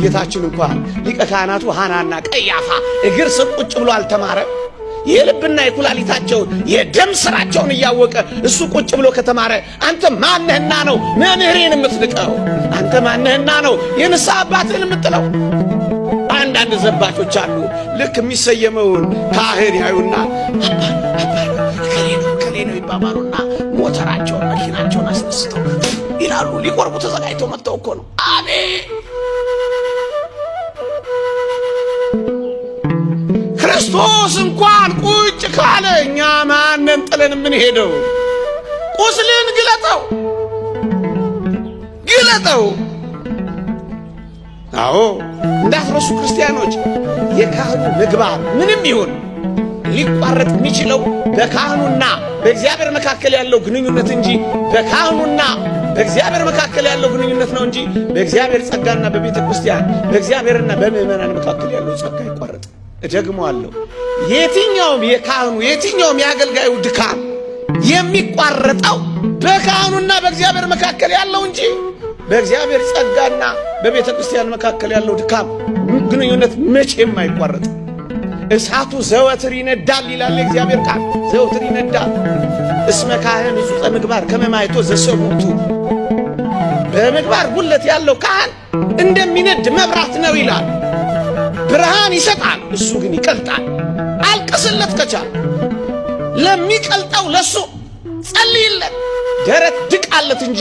ጌታችን እንኳን ሊቀ ካህናቱ ሐናና ቀያፋ እግር ስር ቁጭ ብሎ አልተማረም? የልብና የኩላሊታቸውን የደም ስራቸውን እያወቀ እሱ ቁጭ ብሎ ከተማረ አንተ ማነህና ነው መምህሬን የምትንቀው? አንተ ማነህና ነው የንስሐ አባትህን የምጥለው? አንዳንድ ዘባቾች አሉ። ልክ የሚሰየመውን ካህን ያዩና እከሌ ነው ይባባሉና ሞተራቸውን መኪናቸውን አስነስተው ይላሉ። ሊቆርቡ ተዘጋጅተው መጥተው እኮ ነው። አቤት ክርስቶስ እንኳን ቁጭ ካለ እኛ ማንን ጥለን የምንሄደው? ቁስልን ግለጠው ግለጠው። አዎ እንዳትረሱ ክርስቲያኖች፣ የካህኑ ምግባር ምንም ይሁን ሊቋረጥ የሚችለው በካህኑና በእግዚአብሔር መካከል ያለው ግንኙነት እንጂ በካህኑና በእግዚአብሔር መካከል ያለው ግንኙነት ነው እንጂ በእግዚአብሔር ጸጋና በቤተ ክርስቲያን በእግዚአብሔርና በምእመናን መካከል ያለው ጸጋ ይቋረጥ። እደግመዋለሁ። የትኛውም የካህኑ የትኛውም የአገልጋዩ ድካም የሚቋረጠው በካህኑና በእግዚአብሔር መካከል ያለው እንጂ በእግዚአብሔር ጸጋና በቤተ ክርስቲያን መካከል ያለው ድካም ግንኙነት መቼም አይቋረጥ። እሳቱ ዘወትር ይነዳል ይላል የእግዚአብሔር ቃል። ዘወትር ይነዳል። እስመ ካህን ዕጹቀ ምግባር ከመ ማይቶ ዘሰሙቱ በምግባር ጉለት ያለው ካህን እንደሚነድ መብራት ነው ይላል። ብርሃን ይሰጣል፣ እሱ ግን ይቀልጣል። አልቅስለት ከቻል ለሚቀልጠው ለሱ ጸልይለት፣ ደረት ድቃለት እንጂ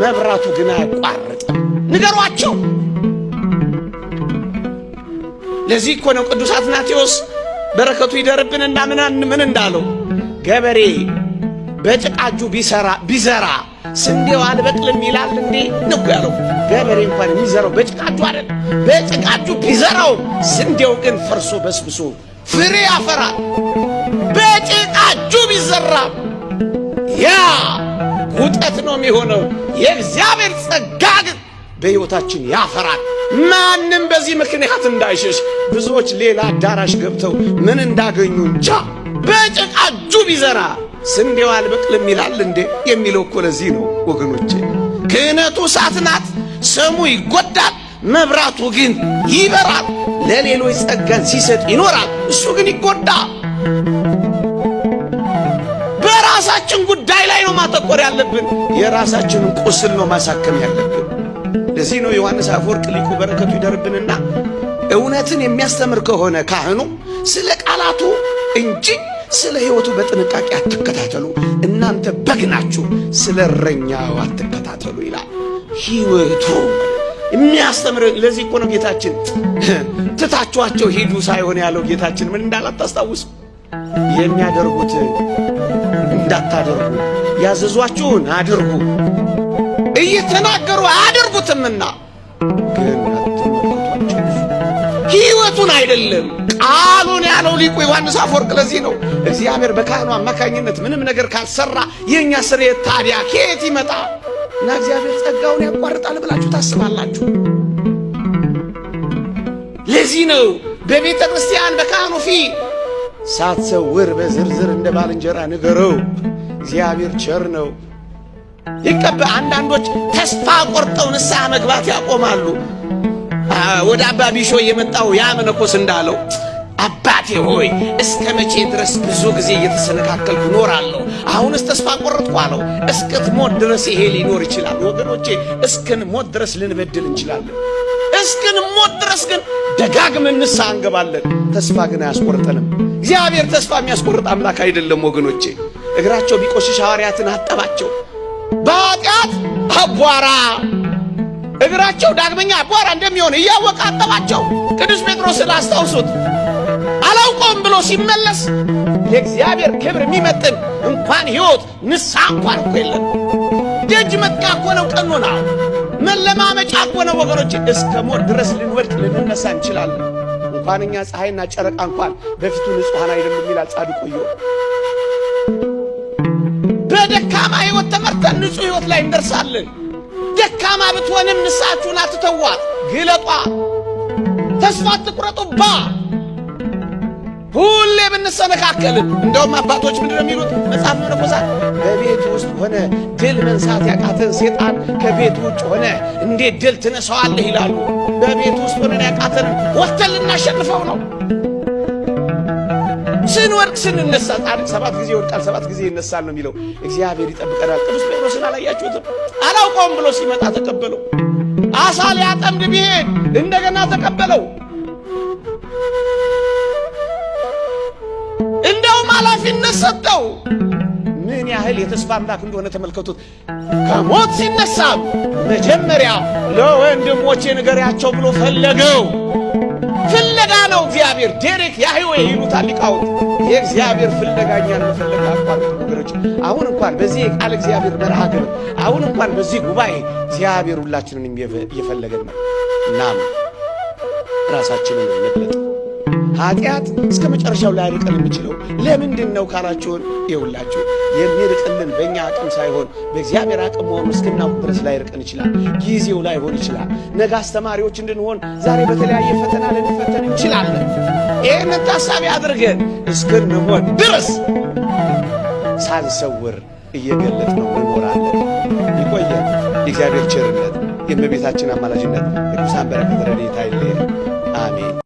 መብራቱ ግን አያቋርጥም። ንገሯቸው። ለዚህ እኮ ነው ቅዱስ አትናቴዎስ በረከቱ ይደርብንና ምናን ምን እንዳለው ገበሬ በጭቃጁ ቢሰራ ቢዘራ ስንዴው አልበቅልም ይላል እንዴ ነው ያለው። ገበሬ እንኳን የሚዘራው በጭቃጁ አይደል? በጭቃጁ ቢዘራው ስንዴው ግን ፈርሶ በስብሶ ፍሬ ያፈራል። በጭቃጁ ቢዘራ ያ ውጠት ነው የሚሆነው። የእግዚአብሔር ጸጋ ግን በሕይወታችን ያፈራል። ማንም በዚህ ምክንያት እንዳይሸሽ። ብዙዎች ሌላ አዳራሽ ገብተው ምን እንዳገኙ እንጃ። በጭቃ እጁ ቢዘራ ስንዴው አልበቅልም ይላል እንዴ የሚለው እኮ ለዚህ ነው ወገኖቼ። ክህነቱ እሳት ናት፣ ሰሙ ይጎዳል፣ መብራቱ ግን ይበራል። ለሌሎች ጸጋን ሲሰጥ ይኖራል፣ እሱ ግን ይጎዳል። በራሳችን ጉዳይ ላይ ነው ማተኮር ያለብን። የራሳችንን ቁስል ነው ማሳከም ያለብን። ለዚህ ነው ዮሐንስ አፈወርቅ ሊቁ በረከቱ ይደርብንና እውነትን የሚያስተምር ከሆነ ካህኑ ስለ ቃላቱ እንጂ ስለ ሕይወቱ በጥንቃቄ አትከታተሉ፣ እናንተ በግ ናችሁ፣ ስለ እረኛው አትከታተሉ ይላል። ሕይወቱ የሚያስተምር ለዚህ እኮ ነው ጌታችን። ትታችኋቸው ሂዱ ሳይሆን ያለው ጌታችን ምን እንዳለ አታስታውሱ? የሚያደርጉት እንዳታደርጉ ያዘዟችሁን አድርጉ። እየተናገሩ አያደርጉትምና ግን ሕይወቱን አይደለም። ቃሉን ያለው ሊቁ ዮሐንስ አፈወርቅ ለዚህ ነው። እግዚአብሔር በካህኑ አማካኝነት ምንም ነገር ካልሰራ የእኛ ስርየት ታዲያ? ከየት ይመጣ እና እግዚአብሔር ጸጋውን ያቋርጣል ብላችሁ ታስባላችሁ? ለዚህ ነው በቤተ ክርስቲያን በካህኑ ፊት ሳትሰውር በዝርዝር እንደ ባልንጀራ ንገረው፣ እግዚአብሔር ቸር ነው። ይቀበ አንዳንዶች ተስፋ ቆርጠው ንስሐ መግባት ያቆማሉ። ወደ አባ ቢሾ የመጣው ያ መነኮስ እንዳለው አባቴ ሆይ እስከ መቼ ድረስ ብዙ ጊዜ እየተሰነካከልኩ እኖራለሁ? አሁንስ ተስፋ ቆረጥኩ አለው። እስክትሞት ድረስ ይሄ ሊኖር ይችላል። ወገኖቼ እስክንሞት ድረስ ልንበድል እንችላለን። እስክንሞት ድረስ ግን ደጋግመን ንስሐ እንገባለን። ተስፋ ግን አያስቆርጠንም። እግዚአብሔር ተስፋ የሚያስቆርጥ አምላክ አይደለም ወገኖቼ። እግራቸው ቢቆሽሽ ሐዋርያትን አጠባቸው። በኃጢአት አቧራ እግራቸው ዳግመኛ አቧራ እንደሚሆን እያወቀ አጠባቸው። ቅዱስ ጴጥሮስን አስታውሱት። አላውቀውም ብሎ ሲመለስ የእግዚአብሔር ክብር የሚመጥን እንኳን ሕይወት ንስሐ እንኳን እኮ የለም። ደጅ መጥቂያ እኮ ነው ቀኖና፣ መለማመጫ እኮ ነው ወገኖች። እስከ ሞት ድረስ ልንወድቅ ልንነሳ እንችላለን። እንኳን እኛ ፀሐይና ጨረቃ እንኳን በፊቱ ንጹሐን አይደሉም ይላል ጻድቁ ኢዮብ። በደካማ ሕይወት ተመርተን ንጹሕ ሕይወት ላይ እንደርሳለን። ደካማ ብትሆንም ንስሐችሁን አትተዋት፣ ግለጧ፣ ተስፋ አትቁረጡባ። ሁሌ ብንሰነካከልን እንደውም አባቶች ምንድን ነው የሚሉት? መጽሐፍ መነኮሳት በቤት ውስጥ ሆነ ድል መንሳት ያቃተን ሴጣን ከቤት ውጭ ሆነ እንዴት ድል ትነሳዋለህ ይላሉ። በቤት ውስጥ ሆነን ያቃተንን ወጥተን ልናሸንፈው ነው። ስንወድቅ ስንነሳ ጻድቅ ሰባት ጊዜ ይወድቃል ሰባት ጊዜ ይነሳል ነው የሚለው። እግዚአብሔር ይጠብቀናል። ቅዱስ ጴጥሮስን አላያችሁትም? አላውቀውም ብሎ ሲመጣ ተቀበለው። አሳ ሊያጠምድ ቢሄድ እንደገና ተቀበለው። እንደውም ኃላፊነት ሰጠው። ምን ያህል የተስፋ አምላክ እንደሆነ ተመልከቱት። ከሞት ሲነሳ መጀመሪያ ለወንድሞቼ ንገሪያቸው ብሎ ፈለገው። ነው እግዚአብሔር። ዴሬክ ያህዌ ይሉታል ሊቃውንት። የእግዚአብሔር ፍለጋ አቋርጥ ነገሮች። አሁን እንኳን በዚህ የቃል እግዚአብሔር መርሃ ግብር፣ አሁን እንኳን በዚህ ጉባኤ እግዚአብሔር ሁላችንን እየፈለገን ነው። እናም ራሳችንን እንግለጥ። ኃጢአት እስከ መጨረሻው ላይርቀን የሚችለው ለምንድን ነው ካላችሁን፣ ይኸውላችሁ የሚርቅልን በእኛ አቅም ሳይሆን በእግዚአብሔር አቅም መሆኑ እስክናውቅ ድረስ ላይርቀን ይችላል። ጊዜው ላይሆን ይችላል። ነገ አስተማሪዎች እንድንሆን ዛሬ በተለያየ ፈተና ልንፈተን እንችላለን። ይህንን ታሳቢ አድርገን እስክንሆን ድረስ ሳንሰውር እየገለጥ ነው እንኖራለን። ይቆየን። የእግዚአብሔር ቸርነት፣ የእመቤታችን አማላጅነት፣ የቅዱሳን በረከት ረድኤታ አይለየን። አሜን።